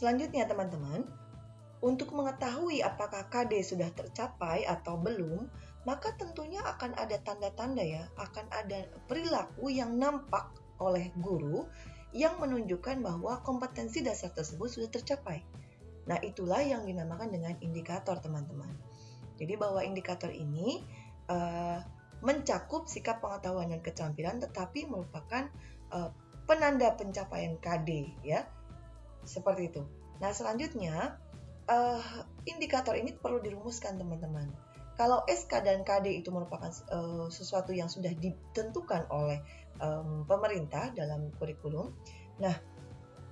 Selanjutnya teman-teman, untuk mengetahui apakah KD sudah tercapai atau belum, maka tentunya akan ada tanda-tanda ya, akan ada perilaku yang nampak oleh guru yang menunjukkan bahwa kompetensi dasar tersebut sudah tercapai. Nah, itulah yang dinamakan dengan indikator, teman-teman. Jadi bahwa indikator ini uh, mencakup sikap pengetahuan dan keterampilan, tetapi merupakan uh, penanda pencapaian KD, ya, seperti itu. Nah, selanjutnya uh, indikator ini perlu dirumuskan teman-teman. Kalau SK dan KD itu merupakan uh, sesuatu yang sudah ditentukan oleh um, pemerintah dalam kurikulum, nah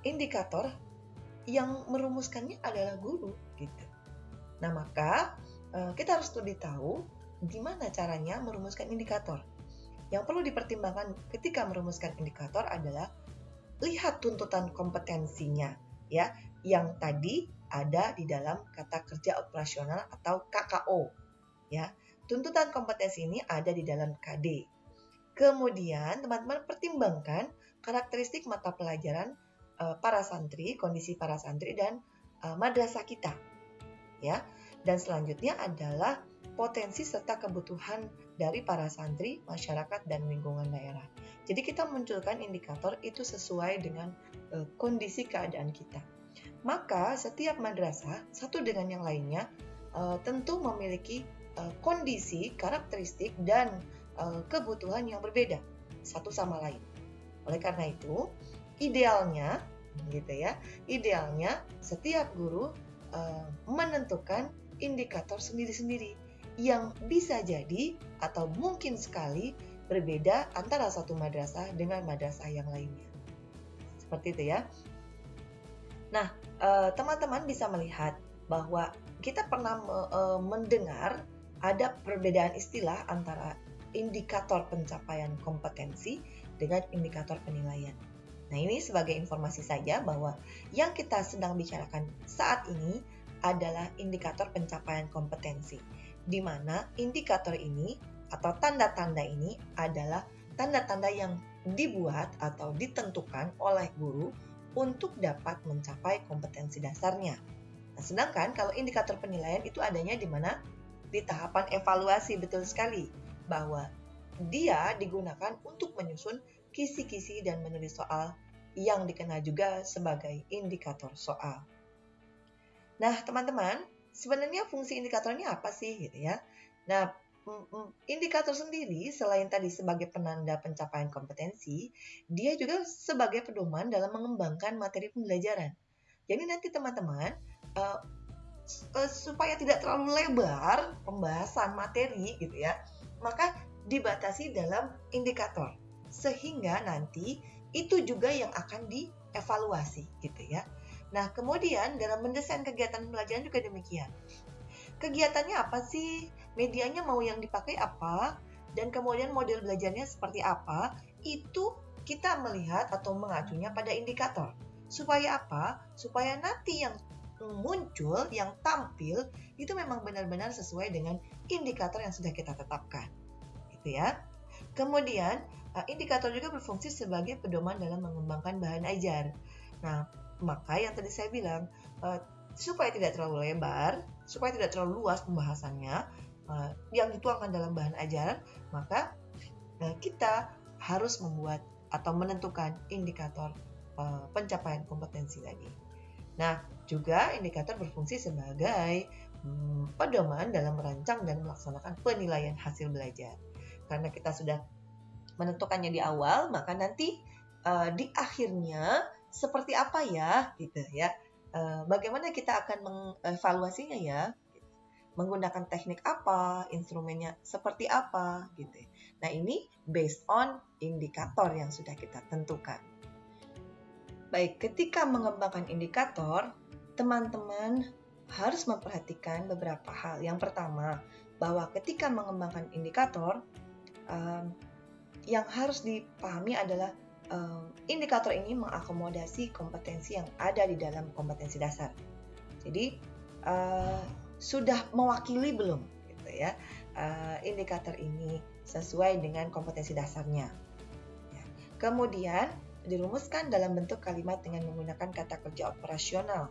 indikator yang merumuskannya adalah guru gitu. Nah maka uh, kita harus lebih tahu gimana caranya merumuskan indikator. Yang perlu dipertimbangkan ketika merumuskan indikator adalah lihat tuntutan kompetensinya ya yang tadi ada di dalam kata kerja operasional atau KKO. Ya, tuntutan kompetensi ini ada di dalam KD. Kemudian teman-teman pertimbangkan karakteristik mata pelajaran uh, para santri, kondisi para santri dan uh, madrasah kita. Ya. Dan selanjutnya adalah potensi serta kebutuhan dari para santri, masyarakat dan lingkungan daerah. Jadi kita munculkan indikator itu sesuai dengan uh, kondisi keadaan kita. Maka setiap madrasah satu dengan yang lainnya uh, tentu memiliki uh, kondisi, karakteristik dan uh, kebutuhan yang berbeda satu sama lain. Oleh karena itu, idealnya gitu ya, idealnya setiap guru uh, menentukan indikator sendiri-sendiri yang bisa jadi atau mungkin sekali berbeda antara satu madrasah dengan madrasah yang lainnya. Seperti itu ya. Nah, eh, teman-teman bisa melihat bahwa kita pernah eh, mendengar ada perbedaan istilah antara indikator pencapaian kompetensi dengan indikator penilaian. Nah, ini sebagai informasi saja bahwa yang kita sedang bicarakan saat ini adalah indikator pencapaian kompetensi, di mana indikator ini atau tanda-tanda ini adalah tanda-tanda yang dibuat atau ditentukan oleh guru untuk dapat mencapai kompetensi dasarnya. Nah, sedangkan kalau indikator penilaian itu adanya di mana? Di tahapan evaluasi betul sekali bahwa dia digunakan untuk menyusun kisi-kisi dan menulis soal yang dikenal juga sebagai indikator soal. Nah, teman-teman, sebenarnya fungsi indikatornya apa sih gitu ya? Nah, indikator sendiri selain tadi sebagai penanda pencapaian kompetensi, dia juga sebagai pedoman dalam mengembangkan materi pembelajaran. Jadi nanti teman-teman uh, uh, supaya tidak terlalu lebar pembahasan materi gitu ya, maka dibatasi dalam indikator sehingga nanti itu juga yang akan dievaluasi gitu ya. Nah, kemudian dalam mendesain kegiatan pembelajaran juga demikian kegiatannya apa sih, medianya mau yang dipakai apa, dan kemudian model belajarnya seperti apa, itu kita melihat atau mengacunya pada indikator. Supaya apa? Supaya nanti yang muncul, yang tampil, itu memang benar-benar sesuai dengan indikator yang sudah kita tetapkan. Gitu ya. Kemudian, eh, indikator juga berfungsi sebagai pedoman dalam mengembangkan bahan ajar. Nah, maka yang tadi saya bilang, eh, supaya tidak terlalu lebar, supaya tidak terlalu luas pembahasannya uh, yang dituangkan dalam bahan ajaran, maka uh, kita harus membuat atau menentukan indikator uh, pencapaian kompetensi tadi. Nah, juga indikator berfungsi sebagai um, pedoman dalam merancang dan melaksanakan penilaian hasil belajar. Karena kita sudah menentukannya di awal, maka nanti di akhirnya seperti apa ya, gitu ya Eh, bagaimana kita akan mengevaluasinya ya menggunakan teknik apa, instrumennya seperti apa gitu. Nah, ini based on indikator yang sudah kita tentukan. Baik, ketika mengembangkan indikator, teman-teman harus memperhatikan beberapa hal. Yang pertama, bahwa ketika mengembangkan indikator, um, yang harus dipahami adalah uh, indikator ini mengakomodasi kompetensi yang ada di dalam kompetensi dasar. Jadi uh, sudah mewakili belum gitu ya uh, indikator ini sesuai dengan kompetensi dasarnya. Ya. Kemudian dirumuskan dalam bentuk kalimat dengan menggunakan kata kerja operasional.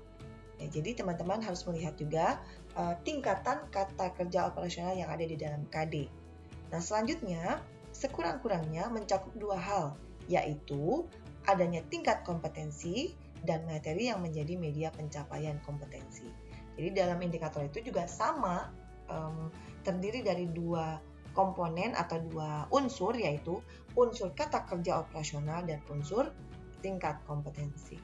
Ya, jadi teman-teman harus melihat juga uh, tingkatan kata kerja operasional yang ada di dalam KD. Nah, selanjutnya, sekurang-kurangnya mencakup dua hal, yaitu adanya tingkat kompetensi dan materi yang menjadi media pencapaian kompetensi. Jadi dalam indikator itu juga sama, um, terdiri dari dua komponen atau dua unsur, yaitu unsur kata kerja operasional dan unsur tingkat kompetensi.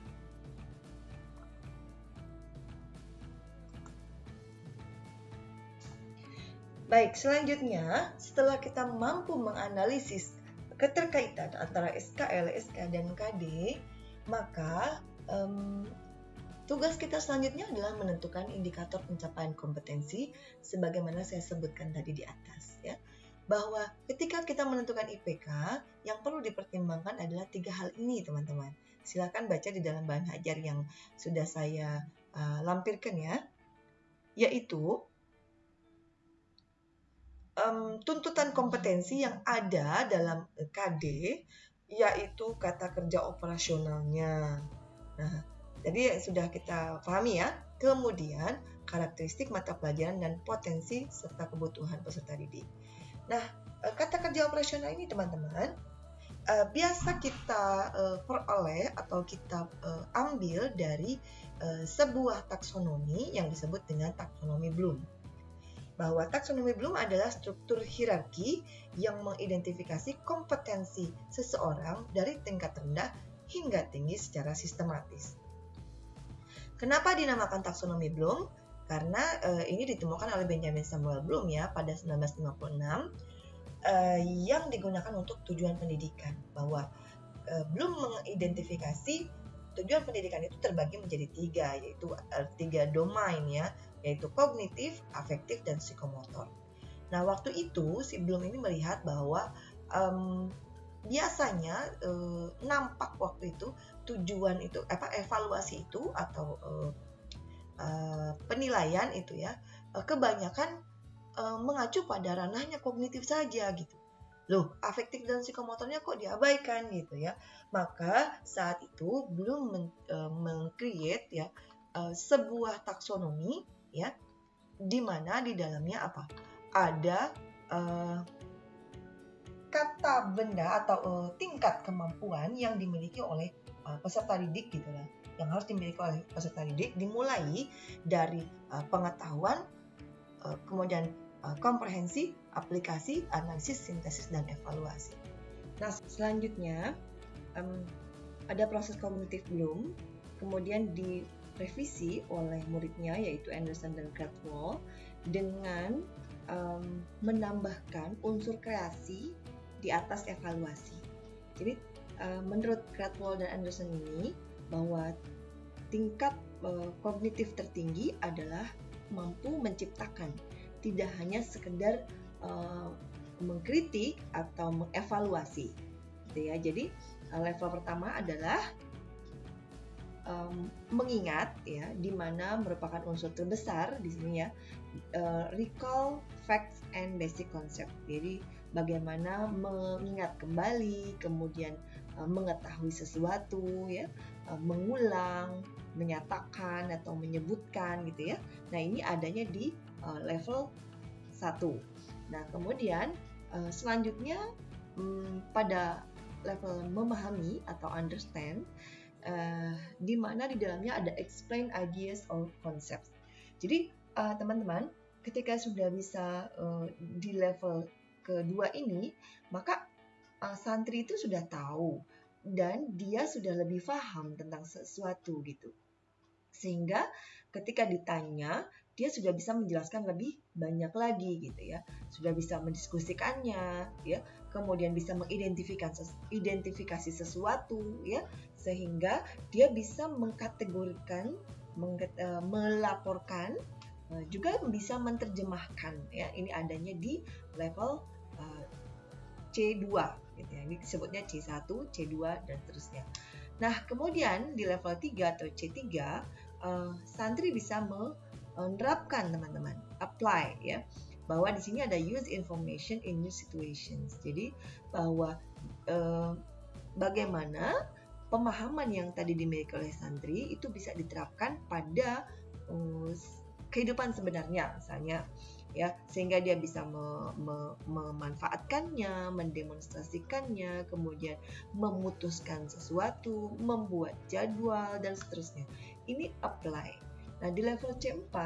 Baik, selanjutnya setelah kita mampu menganalisis keterkaitan antara SKL, SK, dan KD, maka um, tugas kita selanjutnya adalah menentukan indikator pencapaian kompetensi sebagaimana saya sebutkan tadi di atas ya. Bahwa ketika kita menentukan IPK yang perlu dipertimbangkan adalah tiga hal ini teman-teman. Silakan baca di dalam bahan hajar yang sudah saya uh, lampirkan ya. Yaitu um, tuntutan kompetensi yang ada dalam KD yaitu kata kerja operasionalnya. Nah, jadi sudah kita pahami ya. Kemudian karakteristik mata pelajaran dan potensi serta kebutuhan peserta didik. Nah, eh, kata kerja operasional ini teman-teman uh, biasa kita uh, peroleh atau kita ambil dari sebuah taksonomi yang disebut dengan taksonomi Bloom bahwa taksonomi Bloom adalah struktur hierarki yang mengidentifikasi kompetensi seseorang dari tingkat rendah hingga tinggi secara sistematis. Kenapa dinamakan taksonomi Bloom? Karena uh, ini ditemukan oleh Benjamin Samuel Bloom ya pada 1956 uh, eh, yang digunakan untuk tujuan pendidikan bahwa uh, Bloom mengidentifikasi tujuan pendidikan itu terbagi menjadi tiga yaitu uh, tiga domain ya yaitu kognitif, afektif, dan psikomotor. Nah, waktu itu si Bloom ini melihat bahwa um, biasanya uh, nampak waktu itu tujuan itu apa evaluasi itu atau uh, uh, penilaian itu ya uh, kebanyakan uh, mengacu pada ranahnya kognitif saja gitu. Loh, afektif dan psikomotornya kok diabaikan gitu ya. Maka saat itu belum men-create uh, ya uh, sebuah taksonomi ya di mana di dalamnya apa ada uh, kata benda atau uh, tingkat kemampuan yang dimiliki oleh uh, peserta didik gitu lah. Yang harus dimiliki oleh peserta didik dimulai dari uh, pengetahuan uh, kemudian uh, komprehensi aplikasi analisis sintesis dan evaluasi. Nah selanjutnya um, ada proses kognitif belum kemudian di revisi oleh muridnya yaitu Anderson dan Cradwell dengan um, menambahkan unsur kreasi di atas evaluasi. Jadi uh, menurut Cradwell dan Anderson ini bahwa tingkat uh, kognitif tertinggi adalah mampu menciptakan, tidak hanya sekedar uh, mengkritik atau mengevaluasi. Gitu ya. Jadi level pertama adalah um, mengingat ya di mana merupakan unsur terbesar di sini ya uh, recall facts and basic concept. Jadi bagaimana mengingat kembali kemudian uh, mengetahui sesuatu ya uh, mengulang menyatakan atau menyebutkan gitu ya. Nah ini adanya di uh, level 1 nah kemudian uh, selanjutnya um, pada level memahami atau understand uh, di mana di dalamnya ada explain ideas or concepts. Jadi uh, teman-teman, ketika sudah bisa uh, di level kedua ini, maka uh, santri itu sudah tahu dan dia sudah lebih paham tentang sesuatu gitu. Sehingga ketika ditanya, dia sudah bisa menjelaskan lebih banyak lagi gitu ya sudah bisa mendiskusikannya ya kemudian bisa mengidentifikasi identifikasi sesuatu ya sehingga dia bisa mengkategorikan uh, melaporkan uh, juga bisa menerjemahkan ya ini adanya di level uh, C2 gitu ya ini disebutnya C1 C2 dan seterusnya nah kemudian di level 3 atau C3 uh, santri bisa me menerapkan teman-teman, apply ya. Bahwa di sini ada use information in new situations. Jadi bahwa eh, bagaimana pemahaman yang tadi dimiliki oleh santri itu bisa diterapkan pada uh, kehidupan sebenarnya misalnya ya sehingga dia bisa me, me, memanfaatkannya, mendemonstrasikannya, kemudian memutuskan sesuatu, membuat jadwal dan seterusnya. Ini apply. Nah, di level C4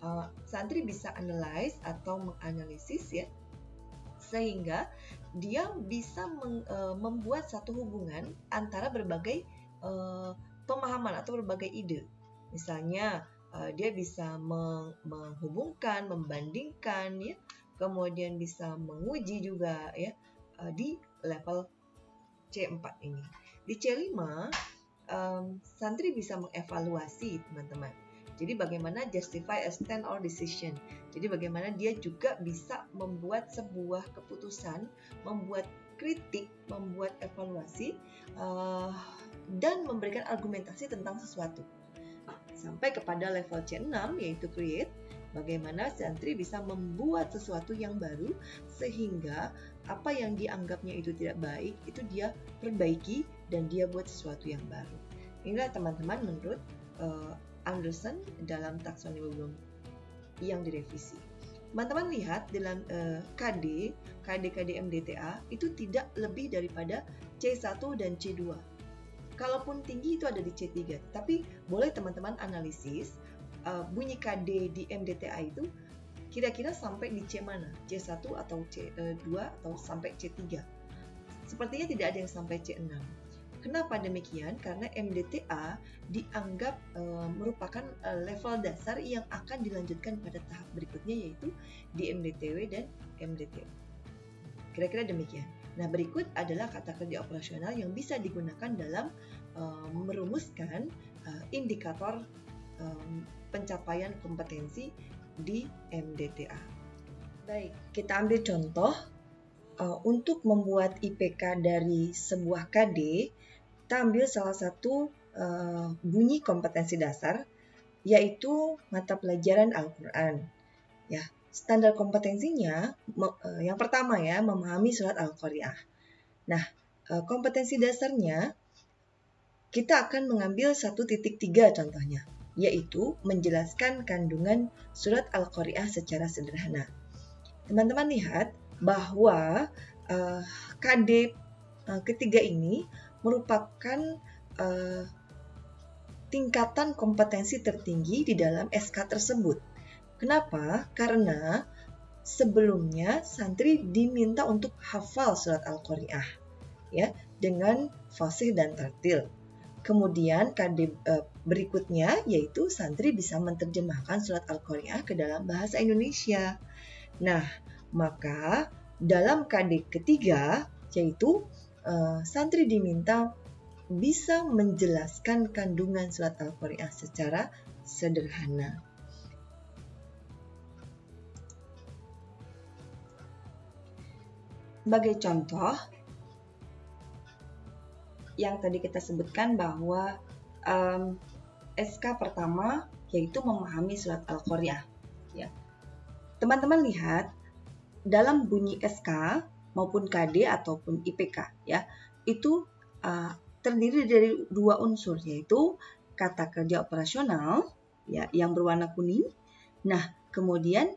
uh, santri bisa analyze atau menganalisis ya sehingga dia bisa meng, uh, membuat satu hubungan antara berbagai uh, pemahaman atau berbagai ide. Misalnya uh, dia bisa menghubungkan, membandingkan ya, kemudian bisa menguji juga ya uh, di level C4 ini. Di C5 um, santri bisa mengevaluasi teman-teman. Jadi bagaimana justify a stand or decision. Jadi bagaimana dia juga bisa membuat sebuah keputusan, membuat kritik, membuat evaluasi, uh, dan memberikan argumentasi tentang sesuatu sampai kepada level C6 yaitu create bagaimana santri bisa membuat sesuatu yang baru sehingga apa yang dianggapnya itu tidak baik itu dia perbaiki dan dia buat sesuatu yang baru. Inilah teman-teman menurut uh, Anderson dalam taksonomi Bloom yang direvisi. Teman-teman lihat dalam uh, KD, KD KD MDTA itu tidak lebih daripada C1 dan C2 kalaupun tinggi itu ada di C3 tapi boleh teman-teman analisis uh, bunyi KD di MDTA itu kira-kira sampai di C mana? C1 atau C2 uh, atau sampai C3 sepertinya tidak ada yang sampai C6 Kenapa demikian? Karena MDTA dianggap uh, merupakan uh, level dasar yang akan dilanjutkan pada tahap berikutnya yaitu di MDTW dan MDT. Kira-kira demikian. Nah, berikut adalah kata kerja operasional yang bisa digunakan dalam uh, merumuskan uh, indikator um, pencapaian kompetensi di MDTA. Baik, kita ambil contoh untuk membuat IPK dari sebuah KD, kita ambil salah satu uh, bunyi kompetensi dasar yaitu mata pelajaran Al-Qur'an. Ya, standar kompetensinya eh, yang pertama ya memahami surat Al-Qari'ah. Nah, eh, kompetensi dasarnya kita akan mengambil satu titik tiga contohnya, yaitu menjelaskan kandungan surat Al-Qari'ah secara sederhana. Teman-teman lihat bahwa uh, KD ketiga ini merupakan uh, tingkatan kompetensi tertinggi di dalam SK tersebut Kenapa? Karena sebelumnya santri diminta untuk hafal surat Al-Qari'ah ya dengan fasih dan tartil. Kemudian KD eh, berikutnya yaitu santri bisa menerjemahkan surat Al-Qari'ah ke dalam bahasa Indonesia. Nah, maka dalam KD ketiga yaitu eh, santri diminta bisa menjelaskan kandungan surat Al-Qari'ah secara sederhana. Sebagai contoh, yang tadi kita sebutkan bahwa um, SK pertama yaitu memahami surat Al-Qari'ah. Ya. Teman-teman lihat dalam bunyi SK maupun KD ataupun IPK ya itu uh, terdiri dari dua unsur yaitu kata kerja operasional ya yang berwarna kuning. Nah kemudian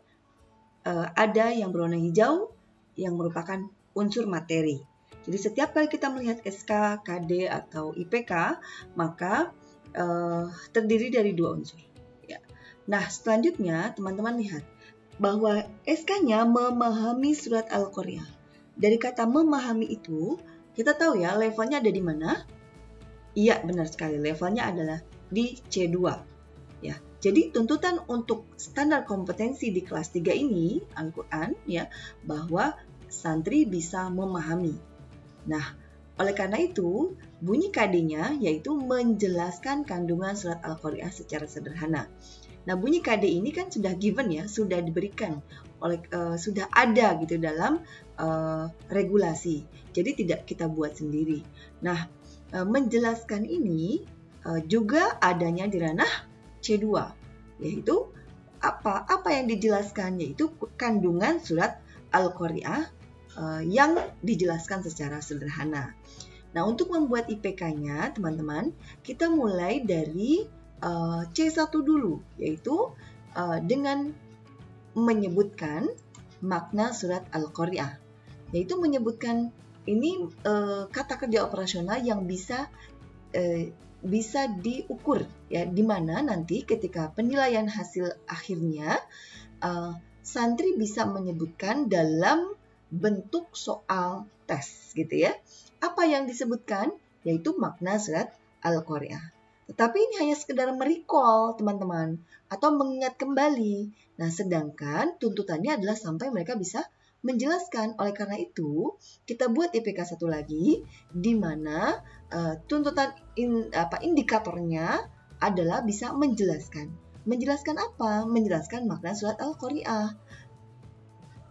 uh, ada yang berwarna hijau yang merupakan unsur materi. Jadi setiap kali kita melihat SK, KD atau IPK, maka uh, terdiri dari dua unsur. Ya. Nah selanjutnya teman-teman lihat bahwa SK-nya memahami surat Al-Qari'ah. Dari kata memahami itu, kita tahu ya levelnya ada di mana? Iya benar sekali, levelnya adalah di C2. Ya, jadi tuntutan untuk standar kompetensi di kelas 3 ini Al-Qur'an ya bahwa santri bisa memahami. Nah, oleh karena itu, bunyi KD-nya yaitu menjelaskan kandungan surat Al-Qari'ah secara sederhana. Nah, bunyi KD ini kan sudah given ya, sudah diberikan oleh uh, sudah ada gitu dalam uh, regulasi. Jadi tidak kita buat sendiri. Nah, uh, menjelaskan ini juga adanya di ranah C2 yaitu apa? Apa yang dijelaskan yaitu kandungan surat Al-Qari'ah yang dijelaskan secara sederhana. Nah, untuk membuat IPK-nya, teman-teman, kita mulai dari uh, C1 dulu, yaitu dengan menyebutkan makna surat Al-Qari'ah, yaitu menyebutkan ini uh, kata kerja operasional yang bisa uh, bisa diukur ya di mana nanti ketika penilaian hasil akhirnya uh, santri bisa menyebutkan dalam bentuk soal tes gitu ya. Apa yang disebutkan yaitu makna surat Al-Qari'ah. Tetapi ini hanya sekedar merecall teman-teman atau mengingat kembali. Nah, sedangkan tuntutannya adalah sampai mereka bisa menjelaskan. Oleh karena itu, kita buat IPK satu lagi di mana uh, tuntutan in, apa indikatornya adalah bisa menjelaskan. Menjelaskan apa? Menjelaskan makna surat Al-Qari'ah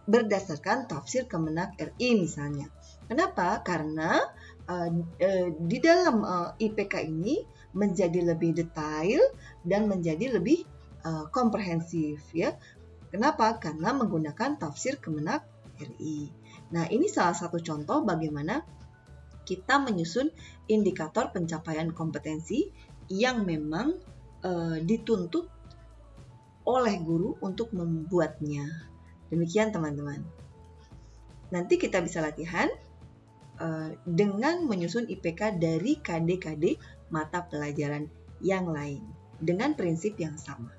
berdasarkan tafsir Kemenak RI misalnya. Kenapa? Karena uh, uh, di dalam uh, IPK ini menjadi lebih detail dan menjadi lebih uh, komprehensif ya. Kenapa? Karena menggunakan tafsir Kemenak RI. Nah, ini salah satu contoh bagaimana kita menyusun indikator pencapaian kompetensi yang memang uh, dituntut oleh guru untuk membuatnya. Demikian teman-teman. Nanti kita bisa latihan uh, dengan menyusun IPK dari KD-KD mata pelajaran yang lain dengan prinsip yang sama.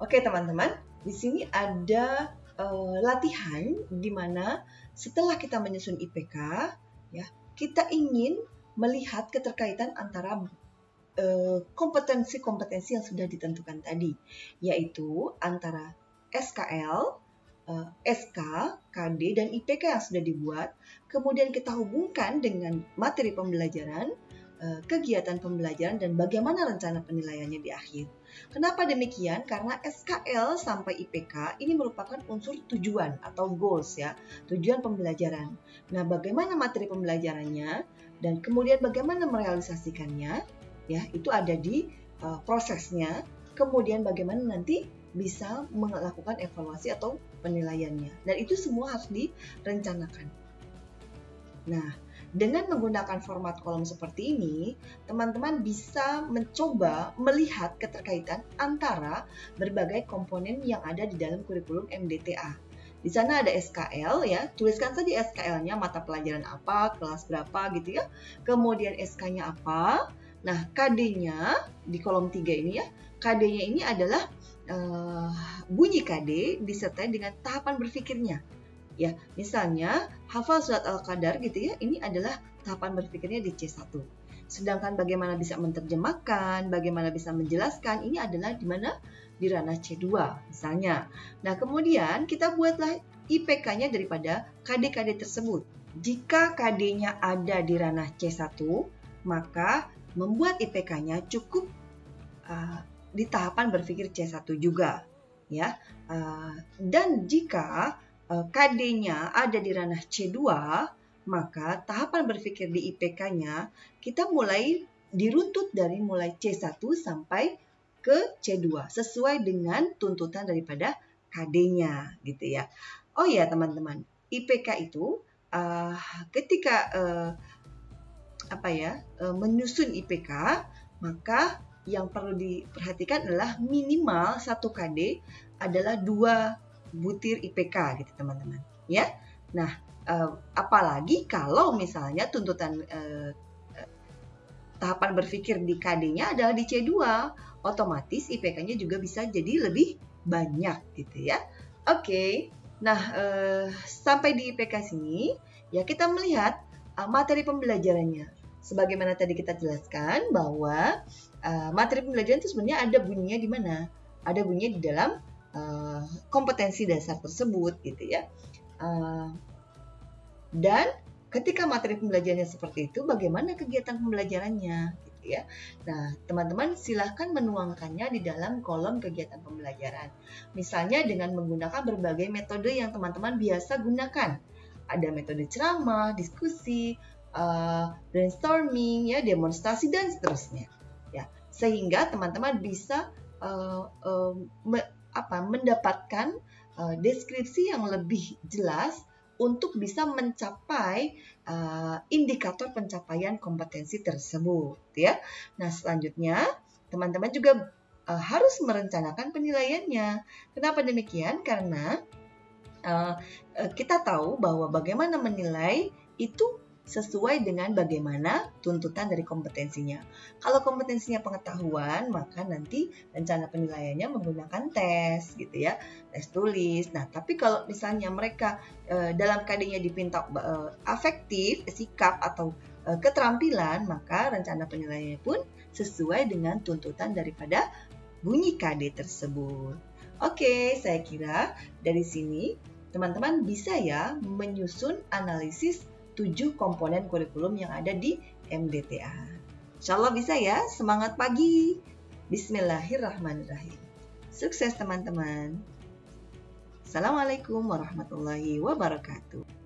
Oke teman-teman, di sini ada uh, latihan di mana setelah kita menyusun IPK, ya kita ingin melihat keterkaitan antara eh, kompetensi-kompetensi yang sudah ditentukan tadi, yaitu antara SKL, uh, eh, SK, KD, dan IPK yang sudah dibuat, kemudian kita hubungkan dengan materi pembelajaran, uh, kegiatan pembelajaran, dan bagaimana rencana penilaiannya di akhir. Kenapa demikian? Karena SKL sampai IPK ini merupakan unsur tujuan atau goals ya, tujuan pembelajaran. Nah, bagaimana materi pembelajarannya dan kemudian bagaimana merealisasikannya ya, itu ada di uh, prosesnya. Kemudian bagaimana nanti bisa melakukan evaluasi atau penilaiannya. Dan itu semua harus direncanakan. Nah, dengan menggunakan format kolom seperti ini, teman-teman bisa mencoba melihat keterkaitan antara berbagai komponen yang ada di dalam kurikulum MDTA. Di sana ada SKL ya, tuliskan saja SKL-nya mata pelajaran apa, kelas berapa gitu ya. Kemudian SK-nya apa. Nah, KD-nya di kolom 3 ini ya, KD-nya ini adalah uh, bunyi KD disertai dengan tahapan berpikirnya ya misalnya hafal surat al-qadar gitu ya ini adalah tahapan berpikirnya di C1 sedangkan bagaimana bisa menerjemahkan bagaimana bisa menjelaskan ini adalah di mana? Di ranah C2 misalnya. Nah kemudian kita buatlah IPK-nya daripada KD-KD tersebut. Jika KD-nya ada di ranah C1 maka membuat IPK-nya cukup uh, di tahapan berpikir C1 juga ya. Uh, dan jika KD-nya ada di ranah C2, maka tahapan berpikir di IPK-nya kita mulai diruntut dari mulai C1 sampai ke C2 sesuai dengan tuntutan daripada KD-nya gitu ya. Oh ya teman-teman, IPK itu uh, ketika uh, apa ya uh, menyusun IPK maka yang perlu diperhatikan adalah minimal satu KD adalah dua butir IPK gitu teman-teman. Ya? Nah uh, apalagi kalau misalnya tuntutan uh, tahapan berpikir di KD-nya adalah di C2 otomatis IPK-nya juga bisa jadi lebih banyak gitu ya. Oke nah uh, sampai di IPK sini ya kita melihat uh, materi pembelajarannya. Sebagaimana tadi kita jelaskan bahwa uh, materi pembelajaran itu sebenarnya ada bunyinya di mana? Ada bunyinya di dalam uh, kompetensi dasar tersebut gitu ya. Uh, dan ketika materi pembelajarannya seperti itu, bagaimana kegiatan pembelajarannya gitu ya. Nah, teman-teman silahkan menuangkannya di dalam kolom kegiatan pembelajaran. Misalnya dengan menggunakan berbagai metode yang teman-teman biasa gunakan. Ada metode ceramah, diskusi, uh, brainstorming, ya, demonstrasi dan seterusnya. Ya, sehingga teman-teman bisa uh, uh, apa mendapatkan uh, deskripsi yang lebih jelas untuk bisa mencapai uh, indikator pencapaian kompetensi tersebut ya. Nah, selanjutnya teman-teman juga uh, harus merencanakan penilaiannya. Kenapa demikian? Karena uh, kita tahu bahwa bagaimana menilai itu sesuai dengan bagaimana tuntutan dari kompetensinya. Kalau kompetensinya pengetahuan, maka nanti rencana penilaiannya menggunakan tes gitu ya, tes tulis. Nah, tapi kalau misalnya mereka e, dalam KD-nya dipinta e, afektif, sikap atau e, keterampilan, maka rencana penilaiannya pun sesuai dengan tuntutan daripada bunyi KD tersebut. Oke, saya kira dari sini teman-teman bisa ya menyusun analisis tujuh komponen kurikulum yang ada di MDTA. Insya Allah bisa ya, semangat pagi. Bismillahirrahmanirrahim. Sukses teman-teman. Assalamualaikum warahmatullahi wabarakatuh.